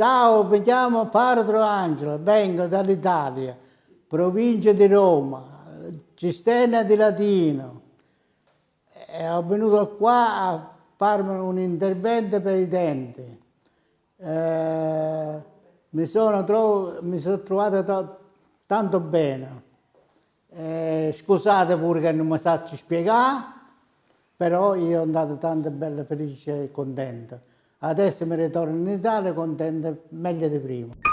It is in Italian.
Ciao, mi chiamo Padre Angelo, vengo dall'Italia, provincia di Roma, cisterna di Latino. E ho venuto qua a farmi un intervento per i denti. Eh, mi, sono mi sono trovato tanto bene. Eh, scusate pure che non mi saccio spiegare, però io sono andato tanto bello, felice e contento. Adesso mi ritorno in Italia contento meglio di prima.